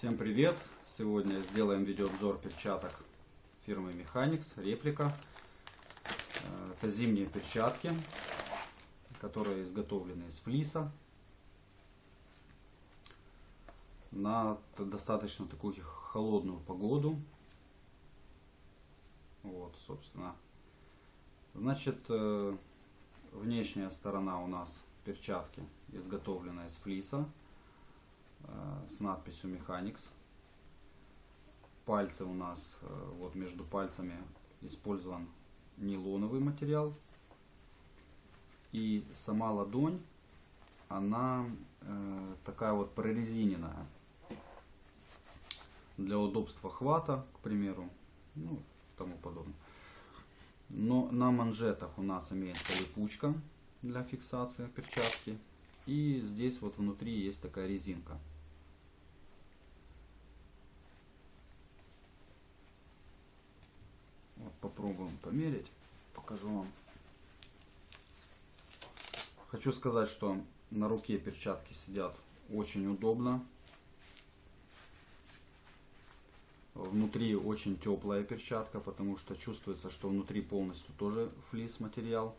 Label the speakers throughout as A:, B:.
A: Всем привет! Сегодня сделаем видеообзор перчаток фирмы Mechanics, реплика. Э, Это зимние перчатки, которые изготовлены из флиса. На достаточно такую холодную погоду. Вот, собственно. Значит, э, внешняя сторона у нас перчатки изготовлена из флиса с надписью Mechanics. Пальцы у нас, э, вот между пальцами использован нейлоновый материал. И сама ладонь, она э, такая вот прорезиненная. Для удобства хвата, к примеру, ну, тому подобное. Но на манжетах у нас имеется липучка для фиксации перчатки. И здесь вот внутри есть такая резинка. Вот попробуем померить. Покажу вам. Хочу сказать, что на руке перчатки сидят очень удобно. Внутри очень теплая перчатка, потому что чувствуется, что внутри полностью тоже флис материал.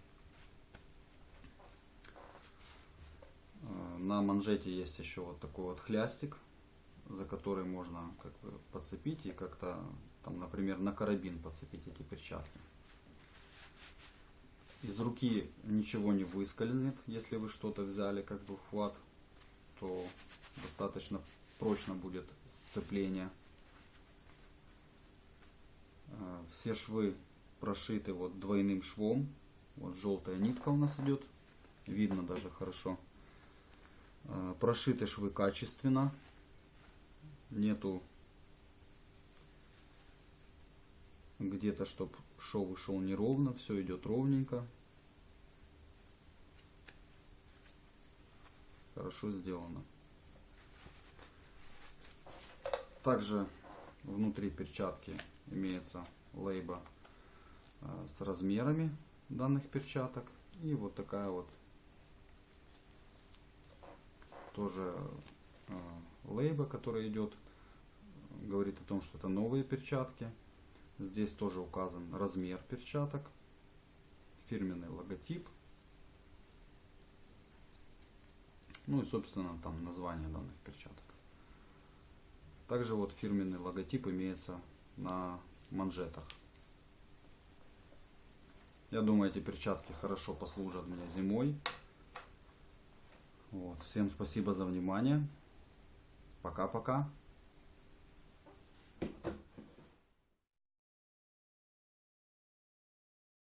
A: На манжете есть еще вот такой вот хлястик, за который можно как бы подцепить и как-то там, например, на карабин подцепить эти перчатки. Из руки ничего не выскользнет, если вы что-то взяли как бы в хват, то достаточно прочно будет сцепление. Э, все швы прошиты вот двойным швом. Вот желтая нитка у нас идет. Видно даже хорошо. Э, прошиты швы качественно. Нету где-то, чтобы шов шел неровно. Все идет ровненько. Хорошо сделано. Также внутри перчатки имеется лейба э, с размерами данных перчаток. И вот такая вот тоже э, лейба, которая идет, говорит о том, что это новые перчатки. Здесь тоже указан размер перчаток, фирменный логотип. Ну и, собственно, там название данных перчаток. Также вот фирменный логотип имеется на манжетах. Я думаю, эти перчатки хорошо послужат мне зимой. Вот. Всем спасибо за внимание. Пока-пока.